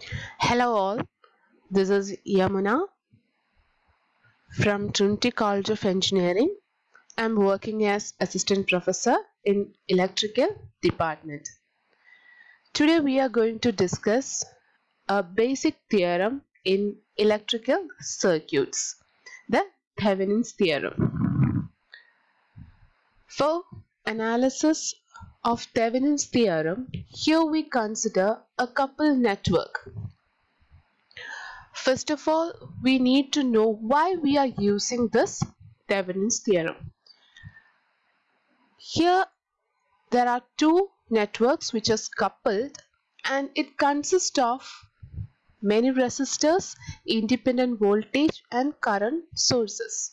Hello all, this is Yamuna from Trinity College of Engineering. I'm working as assistant professor in electrical department. Today we are going to discuss a basic theorem in electrical circuits, the Thevenin's theorem. For analysis of Thevenin's theorem, here we consider a coupled network. First of all, we need to know why we are using this Thevenin's theorem. Here there are two networks which are coupled and it consists of many resistors, independent voltage and current sources.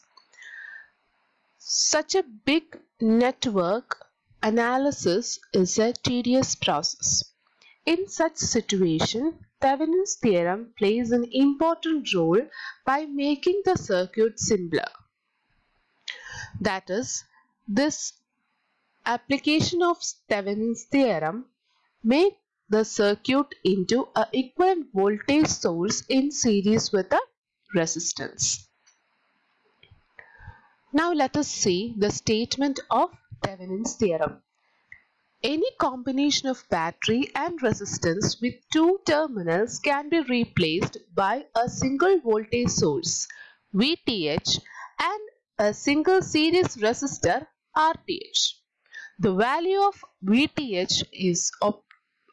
Such a big network analysis is a tedious process. In such situation, Thevenin's theorem plays an important role by making the circuit simpler. That is, this application of Thevenin's theorem make the circuit into a equivalent voltage source in series with a resistance. Now let us see the statement of Thevenin's theorem. Any combination of battery and resistance with two terminals can be replaced by a single voltage source VTh and a single series resistor RTh. The value of VTh is op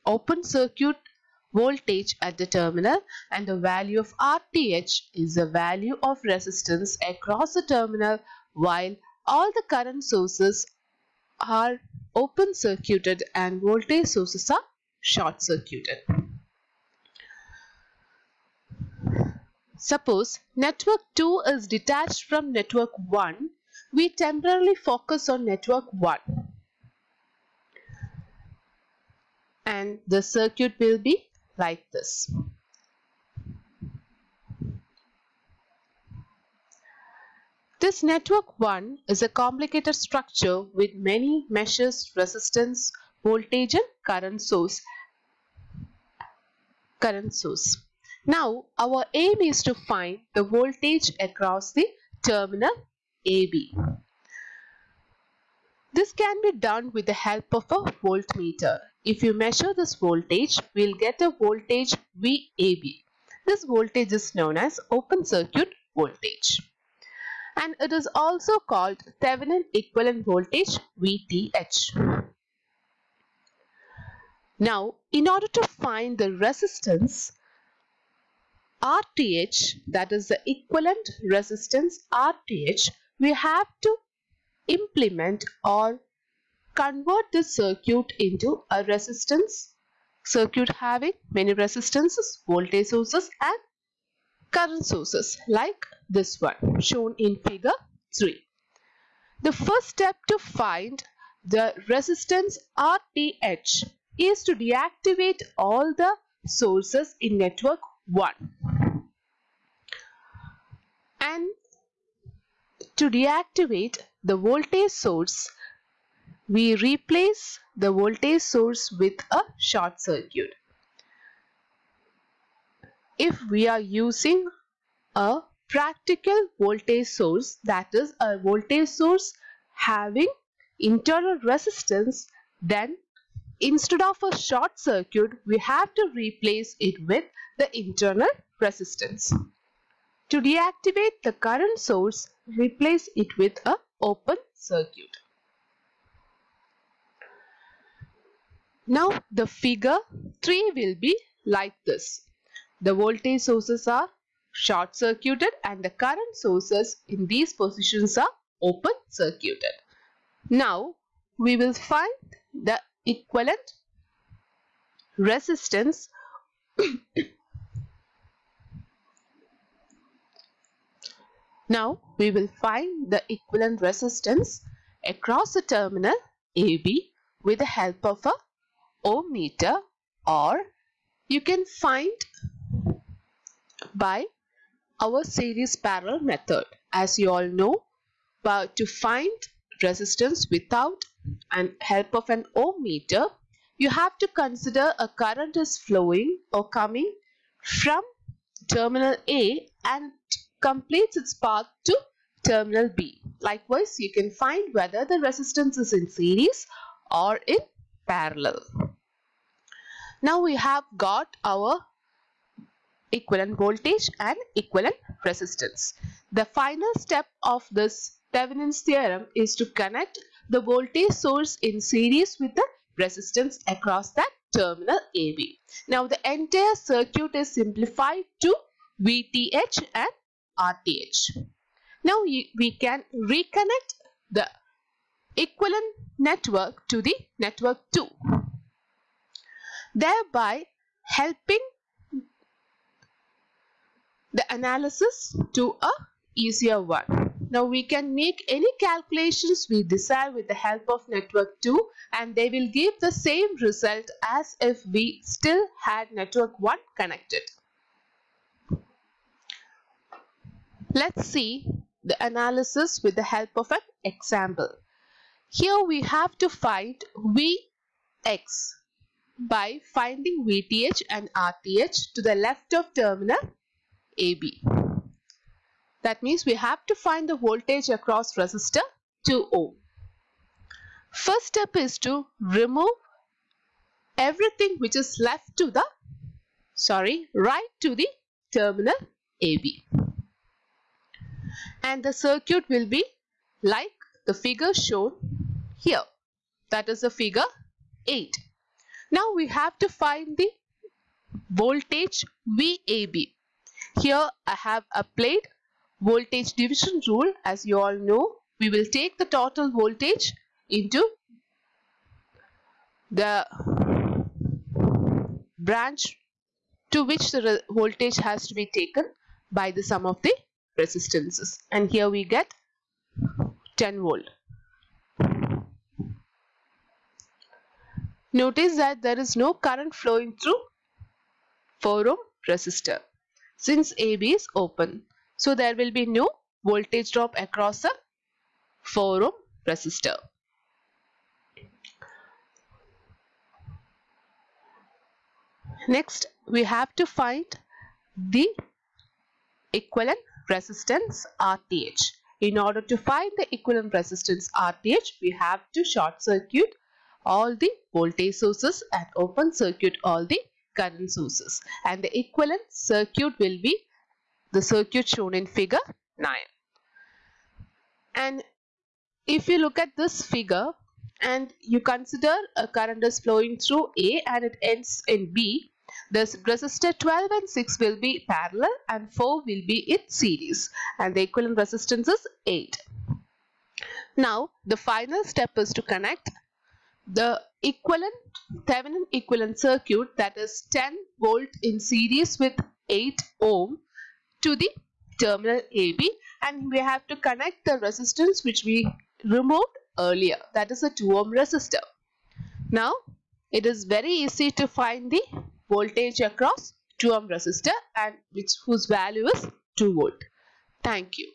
open circuit voltage at the terminal and the value of RTh is the value of resistance across the terminal while all the current sources are open circuited and voltage sources are short circuited. Suppose network 2 is detached from network 1, we temporarily focus on network 1 and the circuit will be like this. This network 1 is a complicated structure with many meshes, resistance, voltage and current source. Current source. Now our aim is to find the voltage across the terminal AB. This can be done with the help of a voltmeter. If you measure this voltage, we will get a voltage VAB. This voltage is known as open circuit voltage and it is also called Thevenin equivalent voltage VTh. Now, in order to find the resistance RTh, that is the equivalent resistance RTh, we have to implement or convert this circuit into a resistance circuit having many resistances, voltage sources and current sources like this one shown in figure 3. The first step to find the resistance RTh is to deactivate all the sources in network 1 and to deactivate the voltage source we replace the voltage source with a short circuit if we are using a practical voltage source that is a voltage source having internal resistance then instead of a short circuit we have to replace it with the internal resistance. To deactivate the current source replace it with a open circuit. Now the figure 3 will be like this. The voltage sources are short circuited and the current sources in these positions are open circuited. Now we will find the equivalent resistance Now we will find the equivalent resistance across the terminal AB with the help of a ohm meter or you can find by our series parallel method. As you all know, but to find resistance without and help of an ohm meter, you have to consider a current is flowing or coming from terminal A and completes its path to terminal B. Likewise, you can find whether the resistance is in series or in parallel. Now we have got our equivalent voltage and equivalent resistance. The final step of this Thevenin's theorem is to connect the voltage source in series with the resistance across that terminal AB. Now the entire circuit is simplified to VTH and RTH. Now we can reconnect the equivalent network to the network 2 thereby helping the analysis to a easier one. Now we can make any calculations we desire with the help of network 2 and they will give the same result as if we still had network 1 connected. Let's see the analysis with the help of an example. Here we have to find Vx by finding VTH and RTH to the left of terminal AB. That means we have to find the voltage across resistor 2 ohm. First step is to remove everything which is left to the sorry right to the terminal AB and the circuit will be like the figure shown here that is the figure 8 now we have to find the voltage VAB. Here I have applied voltage division rule. As you all know. We will take the total voltage into the branch to which the voltage has to be taken by the sum of the resistances. And here we get 10 volt. Notice that there is no current flowing through 4 ohm resistor since AB is open. So there will be no voltage drop across the 4 ohm resistor. Next we have to find the equivalent resistance RTH. In order to find the equivalent resistance RTH, we have to short circuit all the voltage sources and open circuit all the current sources. And the equivalent circuit will be the circuit shown in figure 9 and if you look at this figure and you consider a current is flowing through A and it ends in B this resistor 12 and 6 will be parallel and 4 will be in series. And the equivalent resistance is 8 now the final step is to connect the equivalent Thevenin equivalent circuit that is 10 volt in series with 8 ohm to the terminal AB and we have to connect the resistance which we removed earlier that is a 2 ohm resistor. Now it is very easy to find the voltage across 2 ohm resistor and which whose value is 2 volt. Thank you.